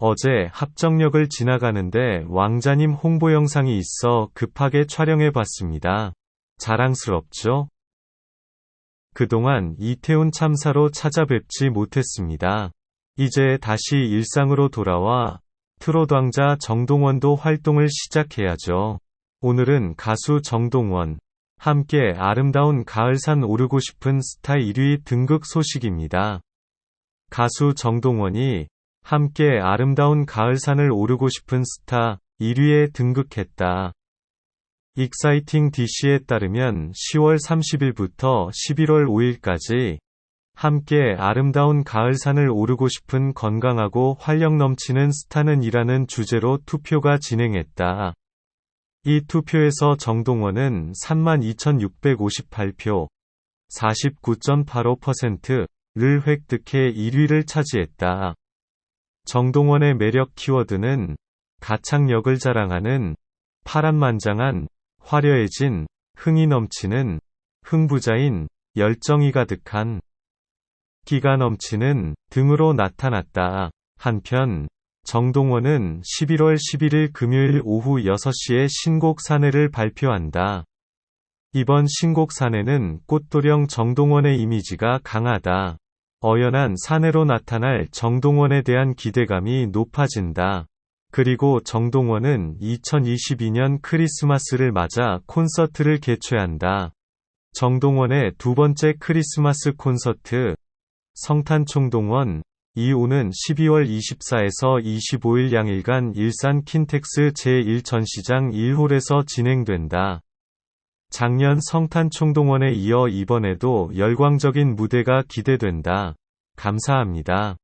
어제 합정역을 지나가는데 왕자님 홍보 영상이 있어 급하게 촬영해 봤습니다. 자랑스럽죠? 그동안 이태원 참사로 찾아뵙지 못했습니다. 이제 다시 일상으로 돌아와 트롯 왕자 정동원도 활동을 시작해야죠. 오늘은 가수 정동원, 함께 아름다운 가을산 오르고 싶은 스타 1위 등극 소식입니다. 가수 정동원이 함께 아름다운 가을산을 오르고 싶은 스타 1위에 등극했다. 익사이팅 DC에 따르면 10월 30일부터 11월 5일까지 함께 아름다운 가을산을 오르고 싶은 건강하고 활력 넘치는 스타는 이라는 주제로 투표가 진행했다. 이 투표에서 정동원은 32,658표, 49.85%를 획득해 1위를 차지했다. 정동원의 매력 키워드는 가창력을 자랑하는 파란만장한 화려해진 흥이 넘치는 흥부자인 열정이 가득한 기가 넘치는 등으로 나타났다. 한편 정동원은 11월 11일 금요일 오후 6시에 신곡 사내를 발표한다. 이번 신곡 사내는 꽃도령 정동원의 이미지가 강하다. 어연한 사내로 나타날 정동원에 대한 기대감이 높아진다. 그리고 정동원은 2022년 크리스마스를 맞아 콘서트를 개최한다. 정동원의 두 번째 크리스마스 콘서트, 성탄총동원, 이 오는 12월 24에서 25일 양일간 일산 킨텍스 제1전시장 1홀에서 진행된다. 작년 성탄 총동원에 이어 이번에도 열광적인 무대가 기대된다. 감사합니다.